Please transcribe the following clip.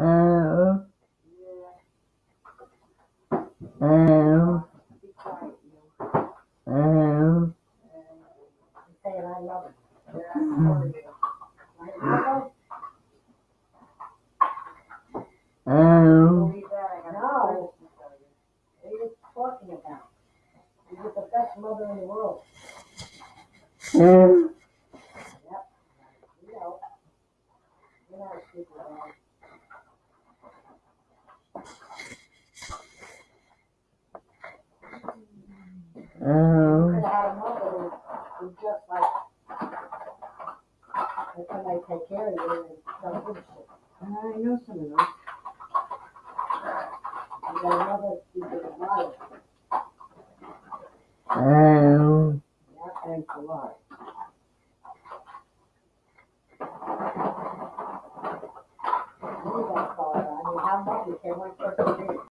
Oh, Yeah, oh, quiet, you. oh, oh, are oh, know. You oh, could have had a mother who, who just like, and somebody take care of you and don't give a shit. I know some of those. You got a mother who did a lot yeah, thanks a lot. I mean, how much you can one person?